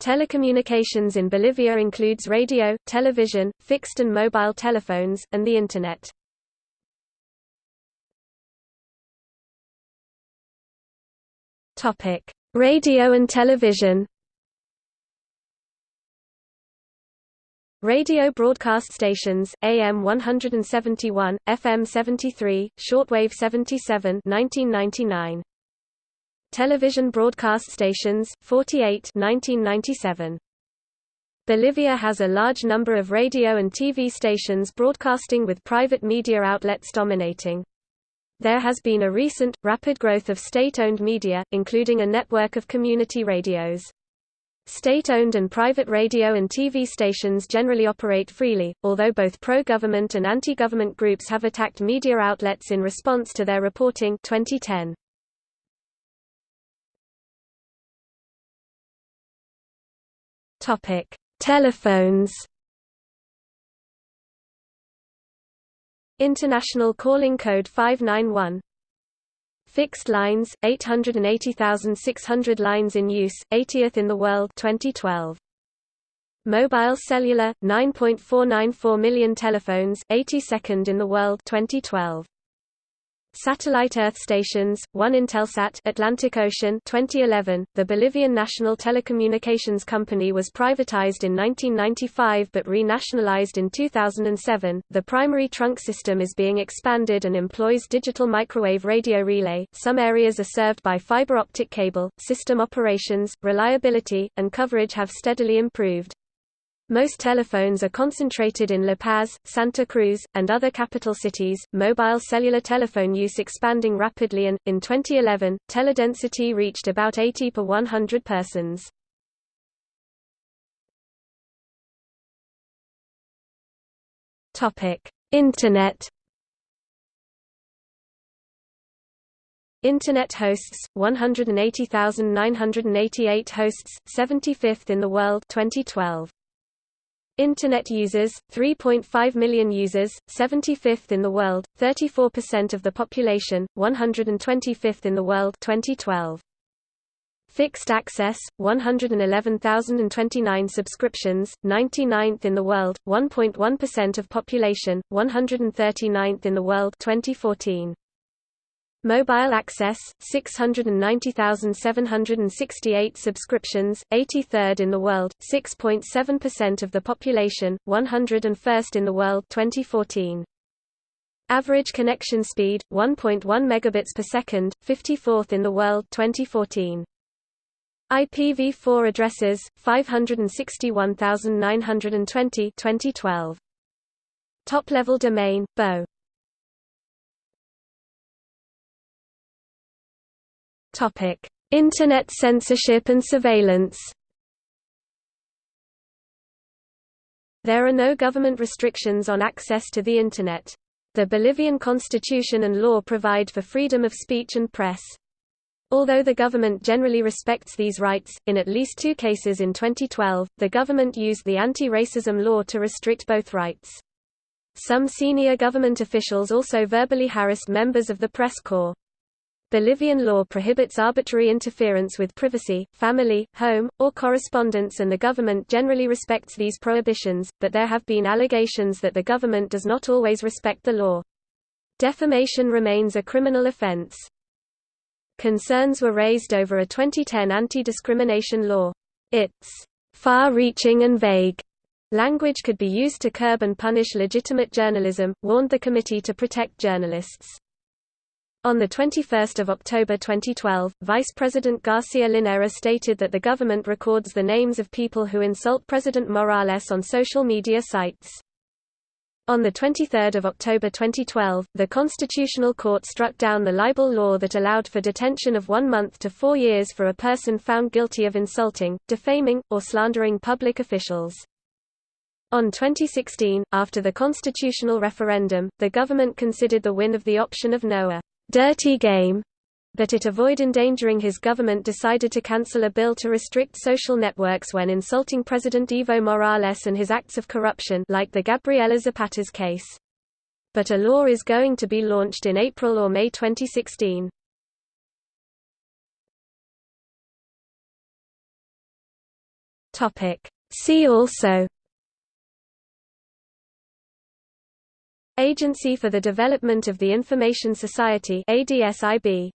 Telecommunications in Bolivia includes radio, television, fixed and mobile telephones, and the Internet. Radio and television Radio broadcast stations, AM 171, FM 73, shortwave 77 1999. Television broadcast stations, 48 1997. Bolivia has a large number of radio and TV stations broadcasting with private media outlets dominating. There has been a recent, rapid growth of state-owned media, including a network of community radios. State-owned and private radio and TV stations generally operate freely, although both pro-government and anti-government groups have attacked media outlets in response to their reporting 2010. Topic: Telephones. International calling code 591 Fixed lines 880,600 lines in use 80th in the world 2012 Mobile cellular 9.494 million telephones 82nd in the world 2012 Satellite Earth stations, one Intelsat Atlantic Ocean 2011, the Bolivian National Telecommunications Company was privatized in 1995 but renationalized in 2007. The primary trunk system is being expanded and employs digital microwave radio relay. Some areas are served by fiber optic cable. System operations, reliability, and coverage have steadily improved. Most telephones are concentrated in La Paz, Santa Cruz, and other capital cities. Mobile cellular telephone use expanding rapidly and, in 2011, teledensity reached about 80 per 100 persons. Internet. Internet hosts 180,988 hosts, 75th in the world 2012. Internet users, 3.5 million users, 75th in the world, 34% of the population, 125th in the world 2012. Fixed access, 111,029 subscriptions, 99th in the world, 1.1% of population, 139th in the world 2014. Mobile access, 690,768 subscriptions, 83rd in the world, 6.7% of the population, 101st in the world 2014. Average connection speed, 1.1 megabits per second, 54th in the world 2014. IPv4 addresses, 561,920 2012. Top-level domain, BO Topic: Internet censorship and surveillance. There are no government restrictions on access to the Internet. The Bolivian constitution and law provide for freedom of speech and press. Although the government generally respects these rights, in at least two cases in 2012, the government used the anti-racism law to restrict both rights. Some senior government officials also verbally harassed members of the press corps. Bolivian law prohibits arbitrary interference with privacy, family, home, or correspondence and the government generally respects these prohibitions, but there have been allegations that the government does not always respect the law. Defamation remains a criminal offense. Concerns were raised over a 2010 anti-discrimination law. Its far-reaching and vague language could be used to curb and punish legitimate journalism, warned the Committee to Protect Journalists. On 21 October 2012, Vice President Garcia Linera stated that the government records the names of people who insult President Morales on social media sites. On 23 October 2012, the Constitutional Court struck down the libel law that allowed for detention of one month to four years for a person found guilty of insulting, defaming, or slandering public officials. On 2016, after the constitutional referendum, the government considered the win of the option of Noah dirty game, but it avoid endangering his government decided to cancel a bill to restrict social networks when insulting President Evo Morales and his acts of corruption like the Gabriela Zapata's case. But a law is going to be launched in April or May 2016. See also Agency for the Development of the Information Society ADSIB